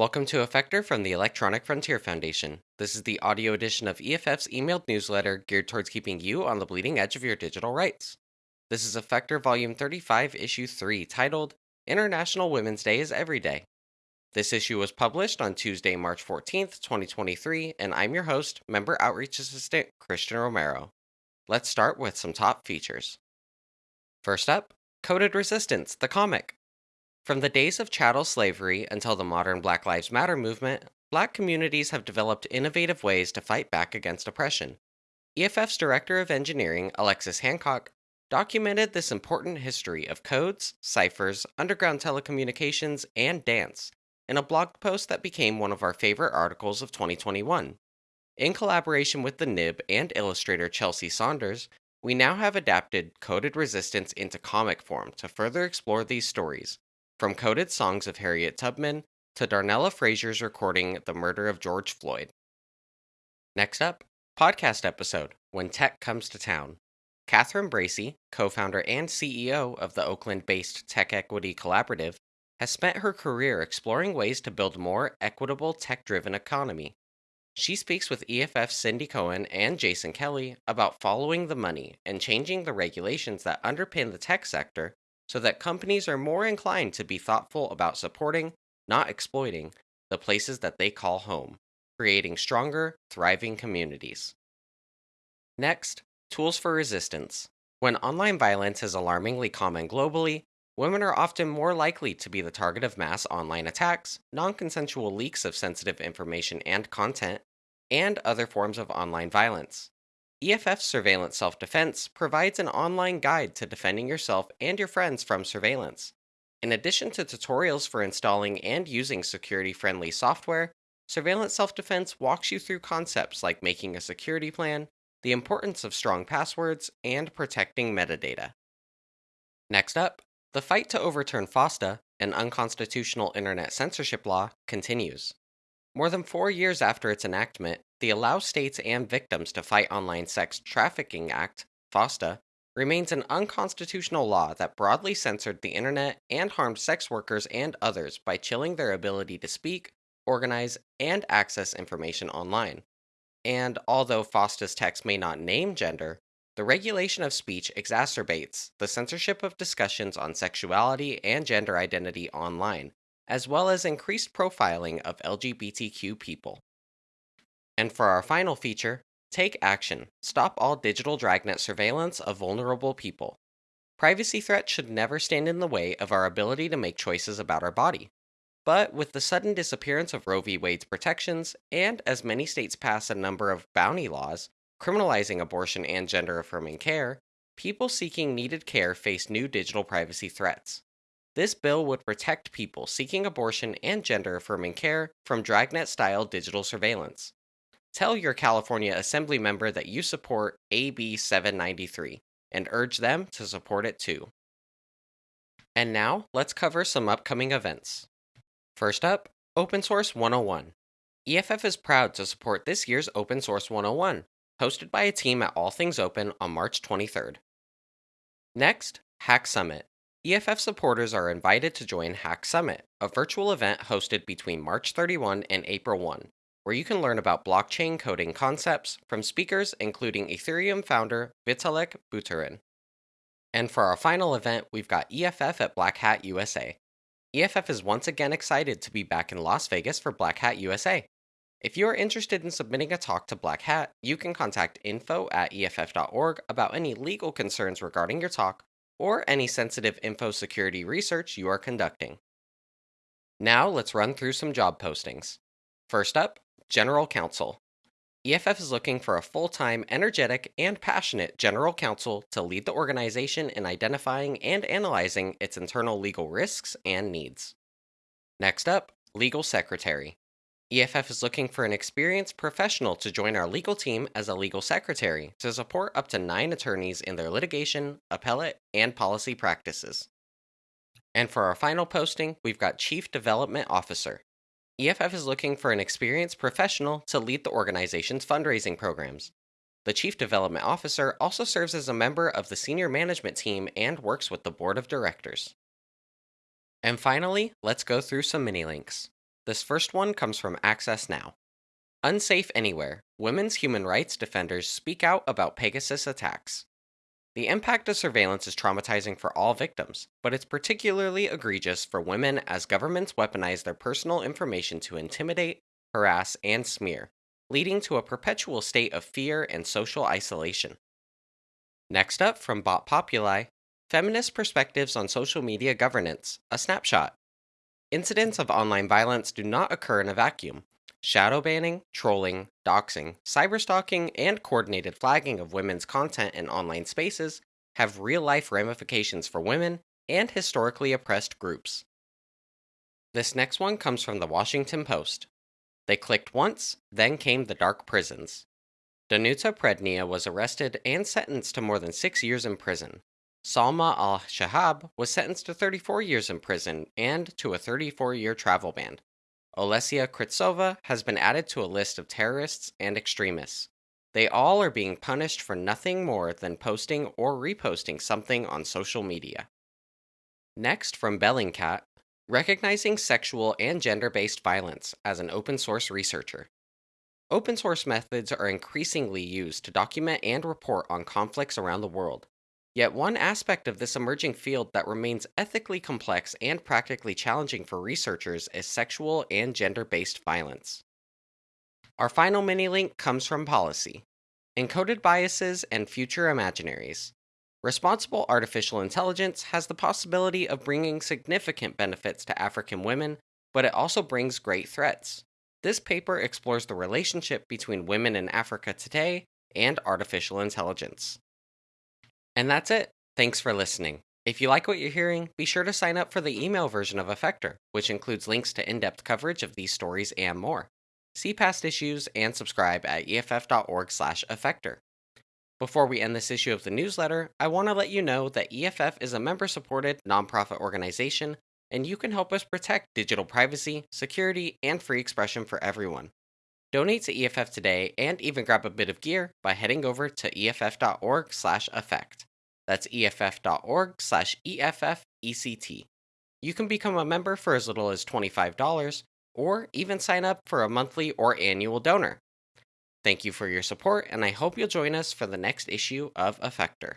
Welcome to Effector from the Electronic Frontier Foundation. This is the audio edition of EFF's emailed newsletter geared towards keeping you on the bleeding edge of your digital rights. This is Effector Volume 35, Issue 3, titled International Women's Day is Every Day. This issue was published on Tuesday, March 14th, 2023, and I'm your host, Member Outreach Assistant Christian Romero. Let's start with some top features. First up, Coded Resistance, the comic. From the days of chattel slavery until the modern Black Lives Matter movement, black communities have developed innovative ways to fight back against oppression. EFF's Director of Engineering, Alexis Hancock, documented this important history of codes, ciphers, underground telecommunications, and dance in a blog post that became one of our favorite articles of 2021. In collaboration with the Nib and illustrator Chelsea Saunders, we now have adapted Coded Resistance into comic form to further explore these stories from coded songs of Harriet Tubman to Darnella Frazier's recording The Murder of George Floyd. Next up, podcast episode When Tech Comes to Town. Catherine Bracy, co founder and CEO of the Oakland based Tech Equity Collaborative, has spent her career exploring ways to build a more equitable tech driven economy. She speaks with EFF's Cindy Cohn and Jason Kelly about following the money and changing the regulations that underpin the tech sector so that companies are more inclined to be thoughtful about supporting, not exploiting, the places that they call home, creating stronger, thriving communities. Next, tools for resistance. When online violence is alarmingly common globally, women are often more likely to be the target of mass online attacks, non consensual leaks of sensitive information and content, and other forms of online violence. EFF Surveillance Self Defense provides an online guide to defending yourself and your friends from surveillance. In addition to tutorials for installing and using security friendly software, Surveillance Self Defense walks you through concepts like making a security plan, the importance of strong passwords, and protecting metadata. Next up, the fight to overturn FOSTA, an unconstitutional internet censorship law, continues. More than four years after its enactment, the Allow States and Victims to Fight Online Sex Trafficking Act, FOSTA, remains an unconstitutional law that broadly censored the internet and harmed sex workers and others by chilling their ability to speak, organize, and access information online. And although FOSTA's text may not name gender, the regulation of speech exacerbates the censorship of discussions on sexuality and gender identity online, as well as increased profiling of LGBTQ people. And for our final feature, take action. Stop all digital dragnet surveillance of vulnerable people. Privacy threats should never stand in the way of our ability to make choices about our body. But with the sudden disappearance of Roe v. Wade's protections, and as many states pass a number of bounty laws criminalizing abortion and gender affirming care, people seeking needed care face new digital privacy threats. This bill would protect people seeking abortion and gender affirming care from dragnet style digital surveillance. Tell your California Assembly member that you support AB 793 and urge them to support it too. And now, let's cover some upcoming events. First up, Open Source 101. EFF is proud to support this year's Open Source 101, hosted by a team at All Things Open on March 23rd. Next, Hack Summit. EFF supporters are invited to join Hack Summit, a virtual event hosted between March 31 and April 1, where you can learn about blockchain coding concepts from speakers including Ethereum founder Vitalik Buterin. And for our final event, we've got EFF at Black Hat USA. EFF is once again excited to be back in Las Vegas for Black Hat USA. If you are interested in submitting a talk to Black Hat, you can contact info at EFF.org about any legal concerns regarding your talk or any sensitive info security research you are conducting. Now let's run through some job postings. First up, General Counsel. EFF is looking for a full time, energetic, and passionate general counsel to lead the organization in identifying and analyzing its internal legal risks and needs. Next up, Legal Secretary. EFF is looking for an experienced professional to join our legal team as a legal secretary to support up to nine attorneys in their litigation, appellate, and policy practices. And for our final posting, we've got Chief Development Officer. EFF is looking for an experienced professional to lead the organization's fundraising programs. The Chief Development Officer also serves as a member of the senior management team and works with the board of directors. And finally, let's go through some mini links. This first one comes from Access Now. Unsafe Anywhere Women's human rights defenders speak out about Pegasus attacks. The impact of surveillance is traumatizing for all victims, but it's particularly egregious for women as governments weaponize their personal information to intimidate, harass, and smear, leading to a perpetual state of fear and social isolation. Next up from Bot Populi Feminist Perspectives on Social Media Governance, a snapshot. Incidents of online violence do not occur in a vacuum. Shadow banning, trolling, doxing, cyberstalking, and coordinated flagging of women's content in online spaces have real life ramifications for women and historically oppressed groups. This next one comes from the Washington Post. They clicked once, then came the dark prisons. Danuta Peradnya was arrested and sentenced to more than six years in prison. Salma al Shehab was sentenced to 34 years in prison and to a 34 year travel ban. Olesia Krivtsova has been added to a list of terrorists and extremists. They all are being punished for nothing more than posting or reposting something on social media. Next, from Bellingcat Recognizing Sexual and Gender Based Violence as an Open Source Researcher. Open source methods are increasingly used to document and report on conflicts around the world. Yet, one aspect of this emerging field that remains ethically complex and practically challenging for researchers is sexual and gender based violence. Our final mini link comes from Pollicy Encoded Biases and Future Imaginaries. Responsible artificial intelligence has the possibility of bringing significant benefits to African women, but it also brings great threats. This paper explores the relationship between women in Africa today and artificial intelligence. And that's it. Thanks for listening. If you like what you're hearing, be sure to sign up for the email version of Effector, which includes links to in depth coverage of these stories and more. See past issues and subscribe at EFF.org/slash Effector. Before we end this issue of the newsletter, I want to let you know that EFF is a member supported nonprofit organization and you can help us protect digital privacy, security, and free expression for everyone. Donate to EFF today and even grab a bit of gear by heading over to eff.org/effect. That's eff.org/effect. You can become a member for as little as $25 or even sign up for a monthly or annual donor. Thank you for your support, and I hope you'll join us for the next issue of Effector.